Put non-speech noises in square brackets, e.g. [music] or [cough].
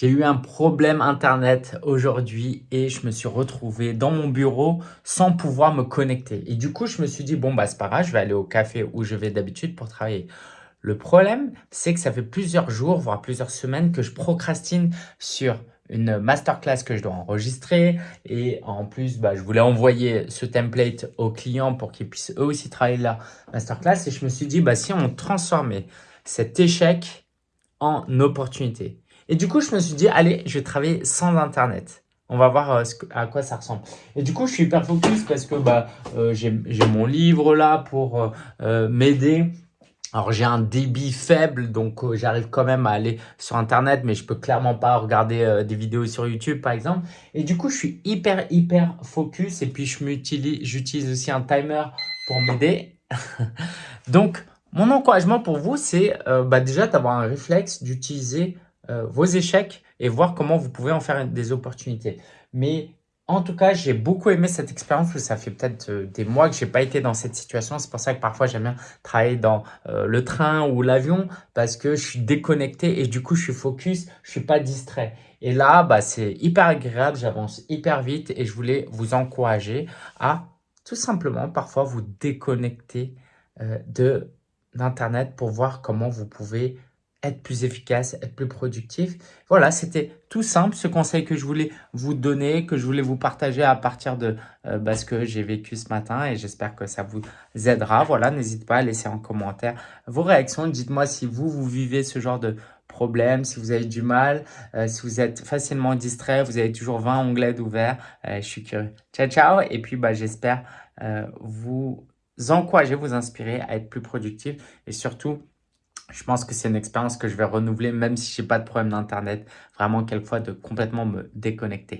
J'ai eu un problème internet aujourd'hui et je me suis retrouvé dans mon bureau sans pouvoir me connecter. Et du coup, je me suis dit, bon, bah, c'est pas grave, je vais aller au café où je vais d'habitude pour travailler. Le problème, c'est que ça fait plusieurs jours, voire plusieurs semaines que je procrastine sur une masterclass que je dois enregistrer et en plus bah, je voulais envoyer ce template aux clients pour qu'ils puissent eux aussi travailler la masterclass et je me suis dit bah, si on transformait cet échec en opportunité et du coup, je me suis dit, allez, je vais travailler sans Internet. On va voir euh, à quoi ça ressemble. Et du coup, je suis hyper focus parce que bah, euh, j'ai mon livre là pour euh, m'aider. Alors, j'ai un débit faible, donc j'arrive quand même à aller sur Internet, mais je peux clairement pas regarder des vidéos sur YouTube, par exemple. Et du coup, je suis hyper, hyper focus. Et puis, j'utilise aussi un timer pour m'aider. [laughs] donc, mon encouragement pour vous, c'est bah, déjà d'avoir un réflexe d'utiliser euh, vos échecs et voir comment vous pouvez en faire des opportunités. Mais en tout cas, j'ai beaucoup aimé cette expérience ça fait peut-être euh, des mois que j'ai pas été dans cette situation. C'est pour ça que parfois j'aime bien travailler dans euh, le train ou l'avion parce que je suis déconnecté et du coup je suis focus, je suis pas distrait. Et là, bah, c'est hyper agréable, j'avance hyper vite et je voulais vous encourager à tout simplement parfois vous déconnecter de d'internet pour voir comment vous pouvez être plus efficace, être plus productif. Voilà, c'était tout simple ce conseil que je voulais vous donner, que je voulais vous partager à partir de euh, bah, ce que j'ai vécu ce matin et j'espère que ça vous aidera. Voilà, n'hésitez pas à laisser en commentaire vos réactions. Dites-moi si vous, vous vivez ce genre de problème, si vous avez du mal, euh, si vous êtes facilement distrait, vous avez toujours 20 onglets ouverts. Euh, je suis curieux. Ciao, ciao. Et puis, bah, j'espère vous encourager, vous inspirer à être plus productif et surtout je pense que c'est une expérience que je vais renouveler même si je n'ai pas de problème d'internet. Vraiment quelquefois de complètement me déconnecter.